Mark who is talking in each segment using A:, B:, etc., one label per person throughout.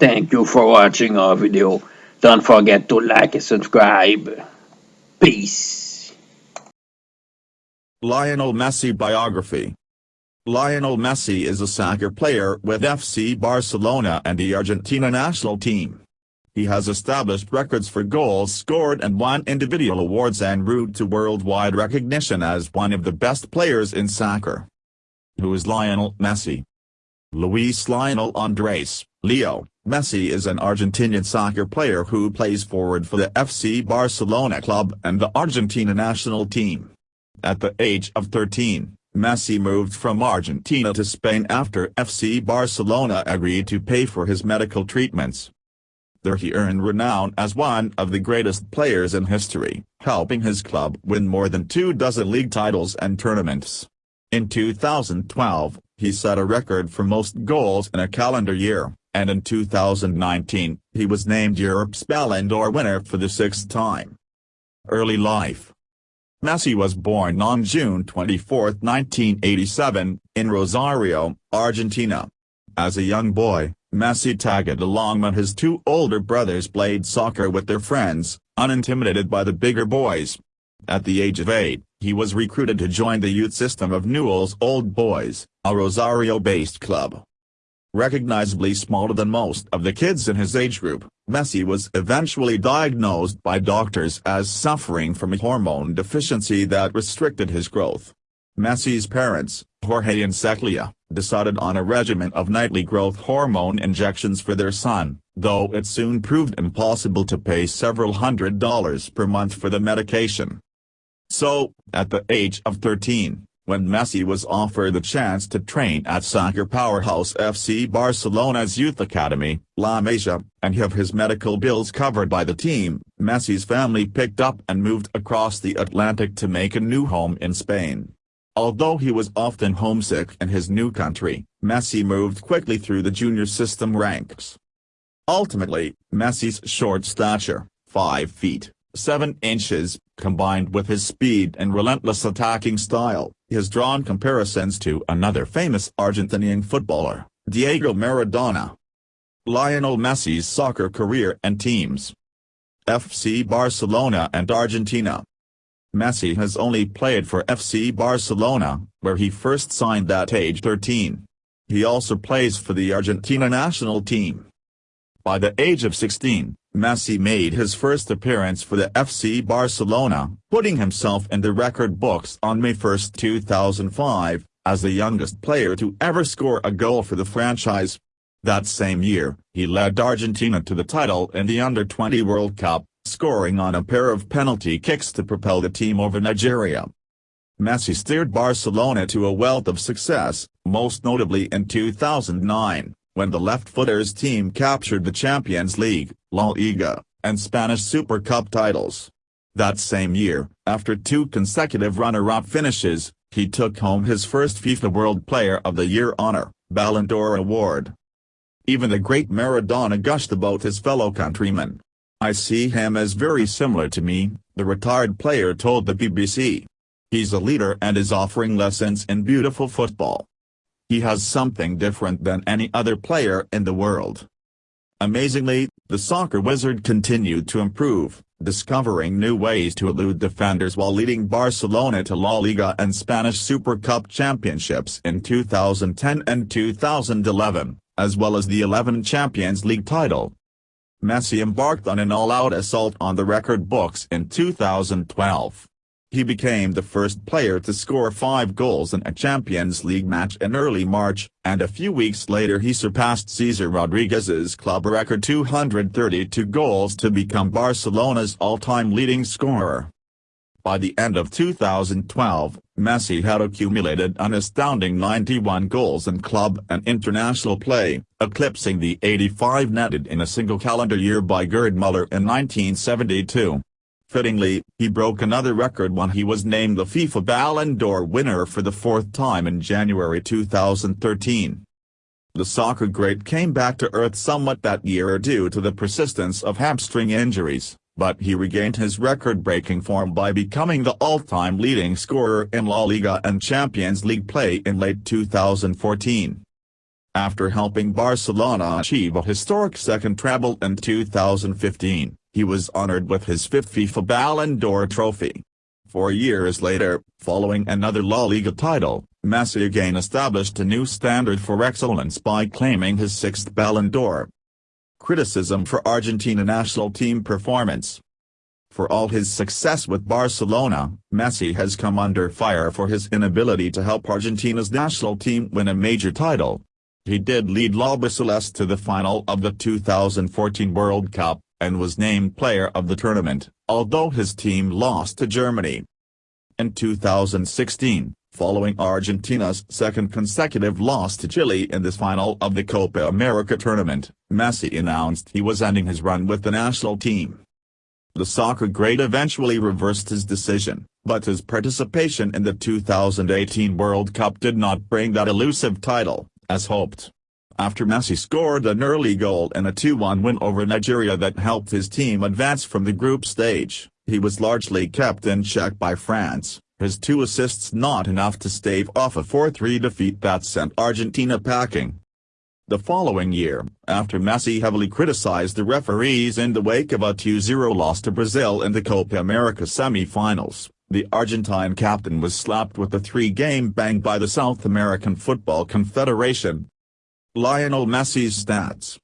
A: Thank you for watching our video. Don't forget to like and subscribe. Peace.
B: Lionel Messi Biography Lionel Messi is a soccer player with FC Barcelona and the Argentina national team. He has established records for goals scored and won individual awards en route to worldwide recognition as one of the best players in soccer. Who is Lionel Messi? Luis Lionel Andres, Leo, Messi is an Argentinian soccer player who plays forward for the FC Barcelona club and the Argentina national team. At the age of 13, Messi moved from Argentina to Spain after FC Barcelona agreed to pay for his medical treatments. There he earned renown as one of the greatest players in history, helping his club win more than two dozen league titles and tournaments. In 2012, he set a record for most goals in a calendar year, and in 2019, he was named Europe's Ballon d'Or winner for the sixth time. Early life Messi was born on June 24, 1987, in Rosario, Argentina. As a young boy, Messi tagged along when his two older brothers played soccer with their friends, unintimidated by the bigger boys. At the age of eight, he was recruited to join the youth system of Newell's Old Boys, a Rosario-based club. Recognizably smaller than most of the kids in his age group, Messi was eventually diagnosed by doctors as suffering from a hormone deficiency that restricted his growth. Messi's parents, Jorge and Cecilia, decided on a regimen of nightly growth hormone injections for their son, though it soon proved impossible to pay several hundred dollars per month for the medication. So, at the age of 13, when Messi was offered the chance to train at soccer powerhouse FC Barcelona's youth academy, La Masia, and have his medical bills covered by the team, Messi's family picked up and moved across the Atlantic to make a new home in Spain. Although he was often homesick in his new country, Messi moved quickly through the junior system ranks. Ultimately, Messi's short stature, 5 feet, 7 inches, combined with his speed and relentless attacking style, has drawn comparisons to another famous Argentinian footballer, Diego Maradona. Lionel Messi's soccer career and teams FC Barcelona and Argentina Messi has only played for FC Barcelona, where he first signed at age 13. He also plays for the Argentina national team. By the age of 16, Messi made his first appearance for the FC Barcelona, putting himself in the record books on May 1, 2005, as the youngest player to ever score a goal for the franchise. That same year, he led Argentina to the title in the Under-20 World Cup, scoring on a pair of penalty kicks to propel the team over Nigeria. Messi steered Barcelona to a wealth of success, most notably in 2009 when the left-footers team captured the Champions League, La Liga, and Spanish Super Cup titles. That same year, after two consecutive runner-up finishes, he took home his first FIFA World Player of the Year honor, Ballon d'Or award. Even the great Maradona gushed about his fellow countrymen. I see him as very similar to me, the retired player told the BBC. He's a leader and is offering lessons in beautiful football. He has something different than any other player in the world. Amazingly, the soccer wizard continued to improve, discovering new ways to elude defenders while leading Barcelona to La Liga and Spanish Super Cup championships in 2010 and 2011, as well as the 11 Champions League title. Messi embarked on an all-out assault on the record books in 2012. He became the first player to score five goals in a Champions League match in early March, and a few weeks later he surpassed Cesar Rodriguez's club record 232 goals to become Barcelona's all-time leading scorer. By the end of 2012, Messi had accumulated an astounding 91 goals in club and international play, eclipsing the 85 netted in a single calendar year by Gerd Müller in 1972. Fittingly, he broke another record when he was named the FIFA Ballon d'Or winner for the fourth time in January 2013. The soccer great came back to earth somewhat that year due to the persistence of hamstring injuries, but he regained his record-breaking form by becoming the all-time leading scorer in La Liga and Champions League play in late 2014. After helping Barcelona achieve a historic second treble in 2015, he was honored with his fifth FIFA Ballon d'Or trophy. Four years later, following another La Liga title, Messi again established a new standard for excellence by claiming his sixth Ballon d'Or. Criticism for Argentina national team performance For all his success with Barcelona, Messi has come under fire for his inability to help Argentina's national team win a major title. He did lead La Celeste to the final of the 2014 World Cup, and was named player of the tournament, although his team lost to Germany. In 2016, following Argentina's second consecutive loss to Chile in the final of the Copa America tournament, Messi announced he was ending his run with the national team. The soccer great eventually reversed his decision, but his participation in the 2018 World Cup did not bring that elusive title, as hoped after Messi scored an early goal in a 2-1 win over Nigeria that helped his team advance from the group stage, he was largely kept in check by France, his two assists not enough to stave off a 4-3 defeat that sent Argentina packing. The following year, after Messi heavily criticized the referees in the wake of a 2-0 loss to Brazil in the Copa America semi-finals, the Argentine captain was slapped with a three-game ban by the South American Football Confederation, Lionel Messi's stats.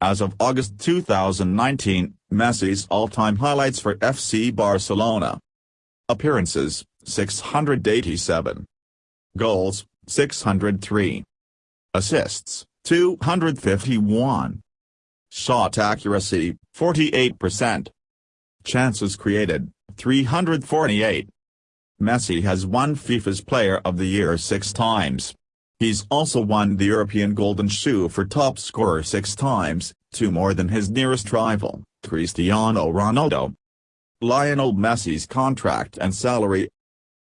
B: As of August 2019, Messi's all-time highlights for FC Barcelona. Appearances, 687. Goals, 603. Assists, 251. Shot accuracy, 48%. Chances created, 348. Messi has won FIFA's Player of the Year six times. He's also won the European Golden Shoe for top scorer six times, two more than his nearest rival, Cristiano Ronaldo. Lionel Messi's contract and salary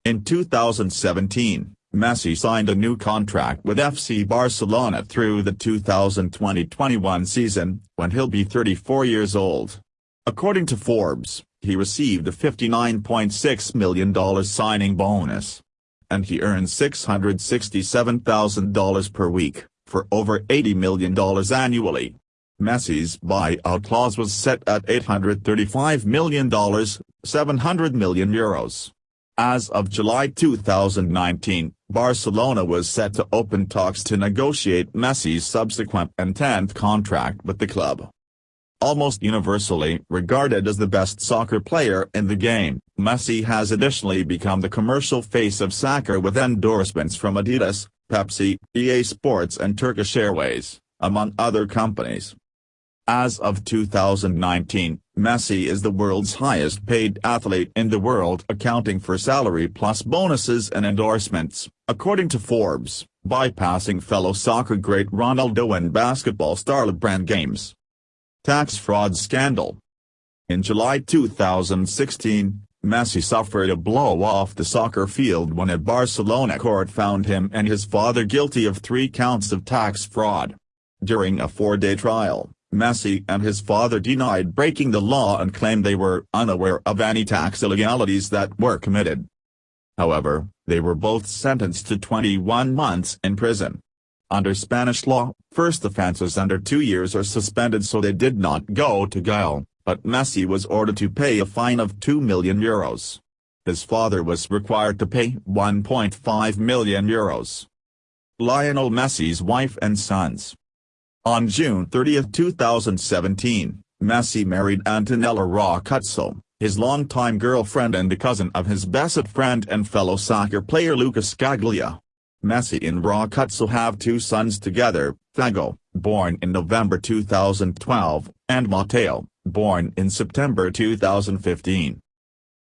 B: In 2017, Messi signed a new contract with FC Barcelona through the 2020-21 season, when he'll be 34 years old. According to Forbes, he received a $59.6 million signing bonus and he earns $667,000 per week, for over $80 million annually. Messi's buyout clause was set at $835 million, 700 million euros. As of July 2019, Barcelona was set to open talks to negotiate Messi's subsequent and 10th contract with the club. Almost universally regarded as the best soccer player in the game, Messi has additionally become the commercial face of soccer with endorsements from Adidas, Pepsi, EA Sports and Turkish Airways, among other companies. As of 2019, Messi is the world's highest paid athlete in the world accounting for salary plus bonuses and endorsements, according to Forbes, bypassing fellow soccer great Ronaldo and basketball star LeBron James. Tax fraud scandal. In July 2016, Messi suffered a blow off the soccer field when a Barcelona court found him and his father guilty of three counts of tax fraud. During a four-day trial, Messi and his father denied breaking the law and claimed they were unaware of any tax illegalities that were committed. However, they were both sentenced to 21 months in prison. Under Spanish law, first offences under two years are suspended so they did not go to jail, but Messi was ordered to pay a fine of 2 million euros. His father was required to pay 1.5 million euros. Lionel Messi's wife and sons. On June 30, 2017, Messi married Antonella Roccuzzo, his longtime girlfriend and the cousin of his best friend and fellow soccer player Lucas Scaglia. Messi and Roccuzzo have two sons together, Thiago, born in November 2012, and Matteo, born in September 2015.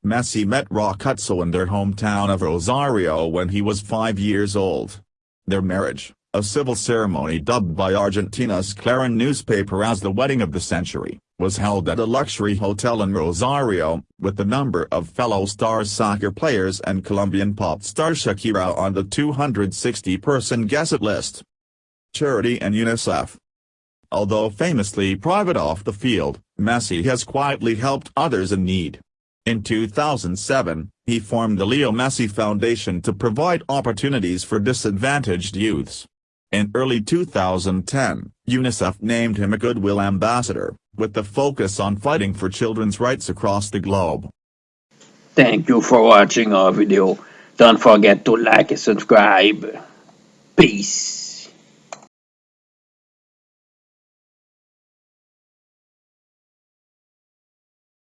B: Messi met Roccuzzo in their hometown of Rosario when he was five years old. Their marriage, a civil ceremony dubbed by Argentina's Clarín newspaper as the wedding of the century, was held at a luxury hotel in Rosario, with a number of fellow star soccer players and Colombian pop star Shakira on the 260-person guest list. Charity and UNICEF Although famously private off the field, Messi has quietly helped others in need. In 2007, he formed the Leo Messi Foundation to provide opportunities for disadvantaged youths. In early 2010, UNICEF named him a Goodwill Ambassador, with the focus on fighting for children's rights across the globe.
A: Thank you for watching our video. Don't forget to like and subscribe. Peace.